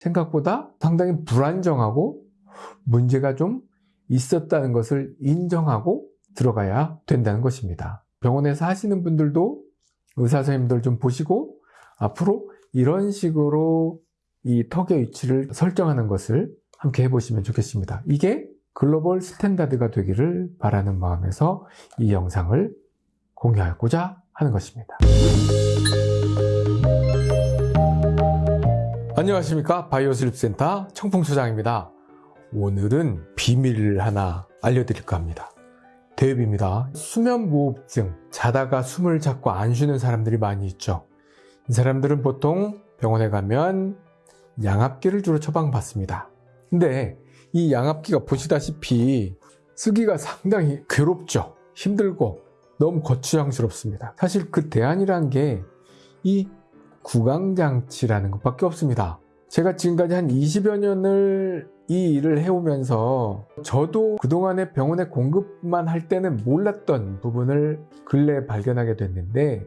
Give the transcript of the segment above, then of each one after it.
생각보다 상당히 불안정하고 문제가 좀 있었다는 것을 인정하고 들어가야 된다는 것입니다. 병원에서 하시는 분들도 의사 선생님들 좀 보시고 앞으로 이런 식으로 이 턱의 위치를 설정하는 것을 함께 해보시면 좋겠습니다. 이게 global standard가 되기를 바라는 마음에서 이 영상을 공유하고자 하는 것입니다. 안녕하십니까 바이오슬립센터 청풍소장입니다. 오늘은 비밀을 하나 알려드릴까 합니다. 대입입니다. 수면무호흡증, 자다가 숨을 잡고 안 쉬는 사람들이 많이 있죠. 이 사람들은 보통 병원에 가면 양압기를 주로 처방받습니다. 근데 이 양압기가 보시다시피 쓰기가 상당히 괴롭죠. 힘들고 너무 거추장스럽습니다. 사실 그 대안이란 게 이 구강장치라는 것밖에 없습니다. 제가 지금까지 한 20여 년을 이 일을 해오면서 저도 그동안에 병원에 공급만 할 때는 몰랐던 부분을 근래에 발견하게 됐는데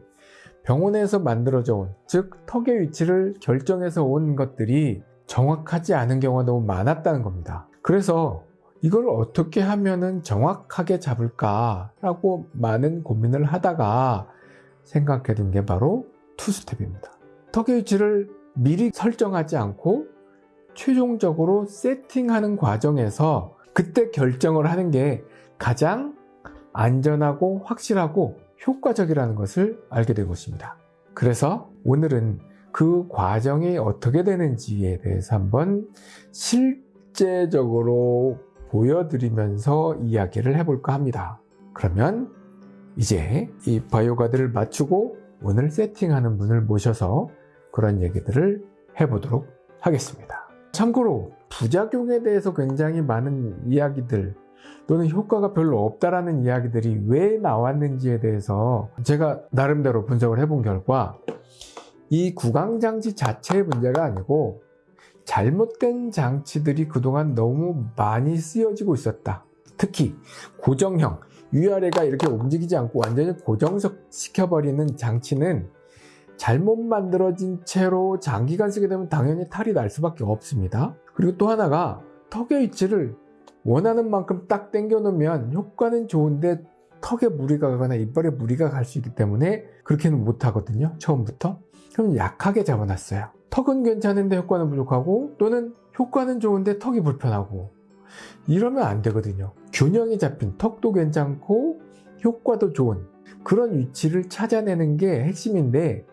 병원에서 만들어져 온, 즉 턱의 위치를 결정해서 온 것들이 정확하지 않은 경우가 너무 많았다는 겁니다. 그래서 이걸 어떻게 하면 정확하게 잡을까라고 많은 고민을 하다가 생각해 둔 게 바로 투스텝입니다. 위치를 미리 설정하지 않고 최종적으로 세팅하는 과정에서 그때 결정을 하는 게 가장 안전하고 확실하고 효과적이라는 것을 알게 되고 있습니다. 그래서 오늘은 그 과정이 어떻게 되는지에 대해서 한번 실제적으로 보여드리면서 이야기를 해볼까 합니다. 그러면 이제 이 바이오가드를 맞추고 오늘 세팅하는 분을 모셔서 그런 얘기들을 해보도록 하겠습니다. 참고로 부작용에 대해서 굉장히 많은 이야기들 또는 효과가 별로 없다라는 이야기들이 왜 나왔는지에 대해서 제가 나름대로 분석을 해본 결과 이 구강장치 자체의 문제가 아니고 잘못된 장치들이 그동안 너무 많이 쓰여지고 있었다. 특히 고정형, 위아래가 이렇게 움직이지 않고 완전히 고정시켜버리는 장치는 잘못 만들어진 채로 장기간 쓰게 되면 당연히 탈이 날 수밖에 없습니다. 그리고 또 하나가 턱의 위치를 원하는 만큼 딱 당겨 놓으면 효과는 좋은데 턱에 무리가 가거나 이빨에 무리가 갈 수 있기 때문에 그렇게는 못 하거든요. 처음부터. 그럼 약하게 잡아놨어요. 턱은 괜찮은데 효과는 부족하고 또는 효과는 좋은데 턱이 불편하고 이러면 안 되거든요. 균형이 잡힌 턱도 괜찮고 효과도 좋은 그런 위치를 찾아내는 게 핵심인데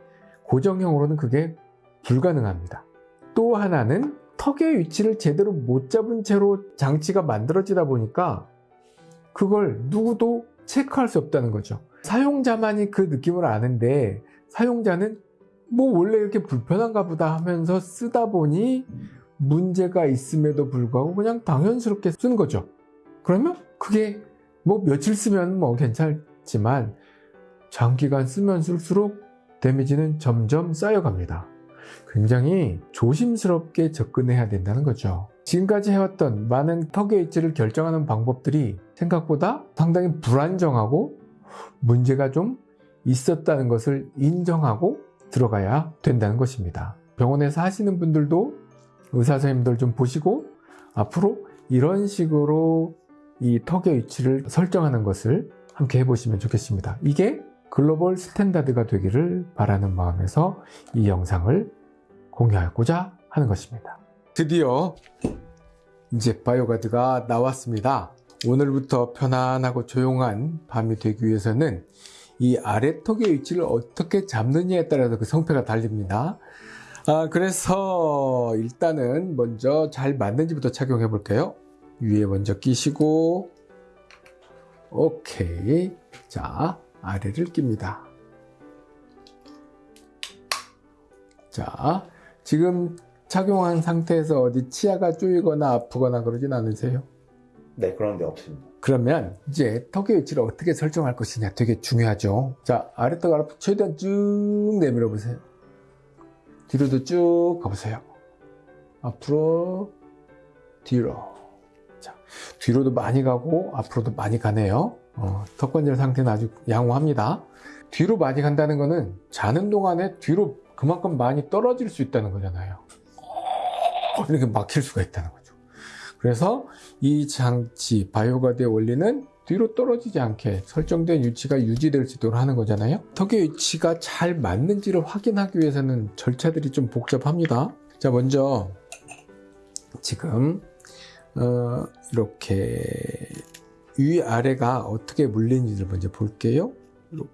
고정형으로는 그게 불가능합니다. 또 하나는 턱의 위치를 제대로 못 잡은 채로 장치가 만들어지다 보니까 그걸 누구도 체크할 수 없다는 거죠. 사용자만이 그 느낌을 아는데 사용자는 뭐 원래 이렇게 불편한가 보다 하면서 쓰다 보니 문제가 있음에도 불구하고 그냥 당연스럽게 쓰는 거죠. 그러면 그게 뭐 며칠 쓰면 뭐 괜찮지만 장기간 쓰면 쓸수록 데미지는 점점 쌓여갑니다. 굉장히 조심스럽게 접근해야 된다는 거죠. 지금까지 해왔던 많은 턱의 위치를 결정하는 방법들이 생각보다 상당히 불안정하고 문제가 좀 있었다는 것을 인정하고 들어가야 된다는 것입니다. 병원에서 하시는 분들도 의사 선생님들 좀 보시고 앞으로 이런 식으로 이 턱의 위치를 설정하는 것을 함께 해보시면 좋겠습니다. 이게 global standard가 되기를 바라는 마음에서 이 영상을 공유하고자 하는 것입니다. 드디어 이제 바이오가드가 나왔습니다. 오늘부터 편안하고 조용한 밤이 되기 위해서는 이 아래턱의 위치를 어떻게 잡느냐에 따라서 그 성패가 달립니다. 아, 그래서 일단은 먼저 잘 맞는지부터 착용해 볼게요. 위에 먼저 끼시고 오케이 자 아래를 낍니다. 자, 지금 착용한 상태에서 어디 치아가 쪼이거나 아프거나 그러진 않으세요? 네, 그런 데 없습니다. 그러면 이제 턱의 위치를 어떻게 설정할 것이냐 되게 중요하죠. 자, 아래턱 아래 최대한 쭉 내밀어 보세요. 뒤로도 쭉 가보세요. 앞으로, 뒤로. 자, 뒤로도 많이 가고 앞으로도 많이 가네요. 어, 턱관절 상태는 아주 양호합니다. 뒤로 많이 간다는 것은 자는 동안에 뒤로 그만큼 많이 떨어질 수 있다는 거잖아요. 이렇게 막힐 수가 있다는 거죠. 그래서 이 장치 바이오가드의 원리는 뒤로 떨어지지 않게 설정된 위치가 유지될 수 있도록 하는 거잖아요. 턱의 위치가 잘 맞는지를 확인하기 위해서는 절차들이 좀 복잡합니다. 자, 먼저 지금 어, 이렇게 위 아래가 어떻게 물리는지를 먼저 볼게요. 이렇게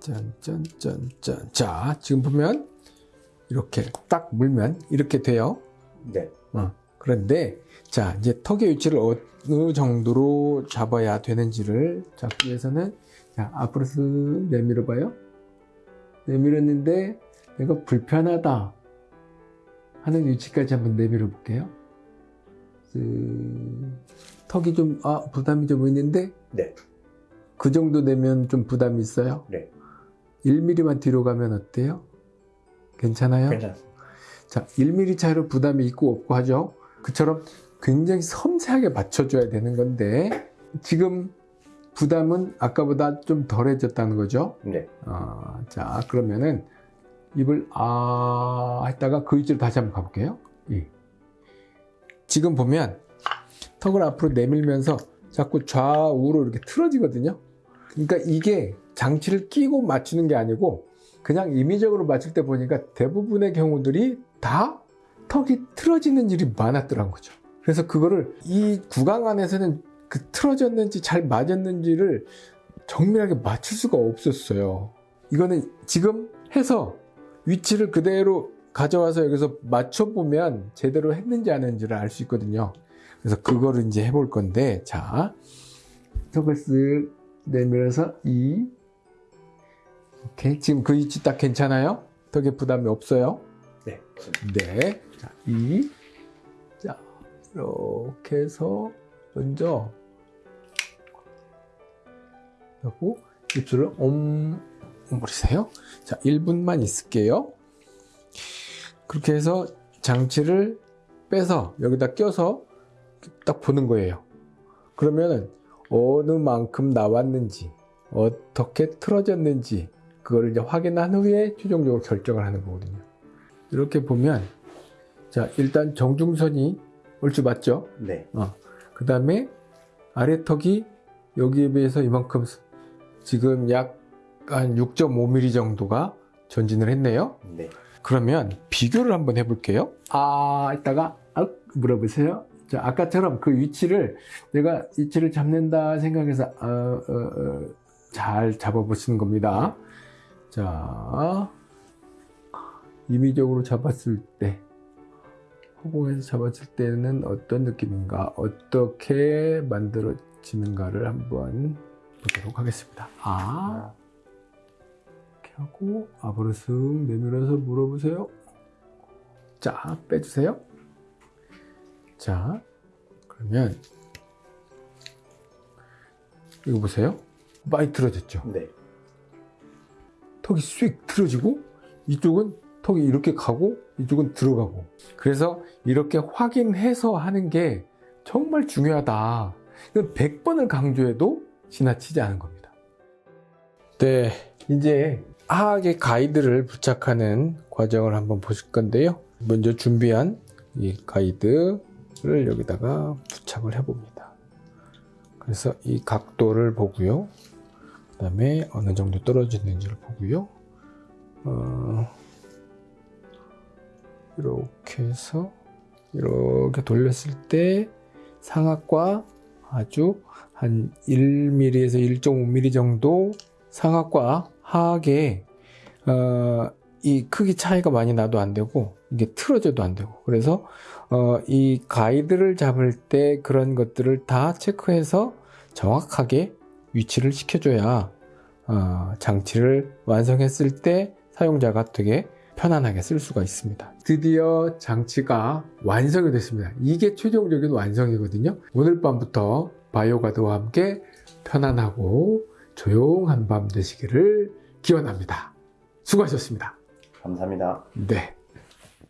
짠짠짠짠. 자, 지금 보면 이렇게 딱 물면 이렇게 돼요. 네. 어, 그런데 자 이제 턱의 위치를 어느 정도로 잡아야 되는지를 잡기 위해서는 자 앞으로 쓱 내밀어 봐요 내밀었는데 내가 불편하다 하는 위치까지 한번 내밀어 볼게요 쓱 턱이 좀 아 부담이 좀 있는데 네. 그 정도 되면 좀 부담이 있어요 네. 1mm만 뒤로 가면 어때요? 괜찮아요? 괜찮습니다. 자, 1mm 차이로 부담이 있고 없고 하죠. 그처럼 굉장히 섬세하게 맞춰줘야 되는 건데 지금 부담은 아까보다 좀 덜해졌다는 거죠. 네. 어, 자, 그러면은 입을 아 했다가 그 위치로 다시 한번 가볼게요. 이. 지금 보면 턱을 앞으로 내밀면서 자꾸 좌우로 이렇게 틀어지거든요. 그러니까 이게 장치를 끼고 맞추는 게 아니고 그냥 임의적으로 맞출 때 보니까 대부분의 경우들이 다 턱이 틀어지는 일이 많았더란 거죠. 그래서 그거를 이 구강 안에서는 그 틀어졌는지 잘 맞았는지를 정밀하게 맞출 수가 없었어요. 이거는 지금 해서 위치를 그대로 가져와서 여기서 맞춰보면 제대로 했는지 안 했는지를 알 수 있거든요. 그래서 그거를 이제 해볼 건데, 자, 턱을 쓱 내밀어서 이, 오케이. 지금 그 위치 딱 괜찮아요? 턱에 부담이 없어요? 네. 네. 자, 이. 자, 이렇게 해서 먼저 하고 입술을 옴 오므리세요. 자, 1분만 있을게요. 그렇게 해서 장치를 빼서 여기다 껴서 딱 보는 거예요. 그러면은 어느 만큼 나왔는지 어떻게 틀어졌는지 그거를 이제 확인한 후에 최종적으로 결정을 하는 거거든요. 이렇게 보면 자 일단 정중선이 얼추 맞죠? 네. 그 다음에 아래턱이 여기에 비해서 이만큼 지금 약 한 6.5mm 정도가 전진을 했네요. 네. 그러면 비교를 한번 해볼게요. 아, 이따가 아, 물어보세요. 자, 아까처럼 그 위치를 내가 위치를 잡는다 생각해서 어, 어, 어, 잘 잡아보시는 겁니다. 자, 임의적으로 잡았을 때, 허공에서 잡았을 때는 어떤 느낌인가, 어떻게 만들어지는가를 한번 보도록 하겠습니다. 아, 하고 앞으로 쓱 내밀어서 물어보세요. 자, 빼주세요. 자, 그러면 이거 보세요. 많이 틀어졌죠? 네. 턱이 쑥 틀어지고 이쪽은 턱이 이렇게 가고 이쪽은 들어가고 그래서 이렇게 확인해서 하는 게 정말 중요하다. 이건 100번을 강조해도 지나치지 않은 겁니다. 네, 이제 하악의 가이드를 부착하는 과정을 한번 보실 건데요. 먼저 준비한 이 가이드를 여기다가 부착을 해 봅니다. 그래서 이 각도를 보고요. 그 다음에 어느 정도 떨어지는지를 보고요. 어, 이렇게 해서 이렇게 돌렸을 때 상악과 아주 한 1mm에서 1.5mm 정도 상악과 하악의 어, 이 크기 차이가 많이 나도 안 되고 이게 틀어져도 안 되고 그래서 어, 이 가이드를 잡을 때 그런 것들을 다 체크해서 정확하게 위치를 시켜줘야 어, 장치를 완성했을 때 사용자가 되게 편안하게 쓸 수가 있습니다. 드디어 장치가 완성이 됐습니다. 이게 최종적인 완성이거든요. 오늘 밤부터 바이오가드와 함께 편안하고 조용한 밤 되시기를 기원합니다. 수고하셨습니다. 감사합니다. 네.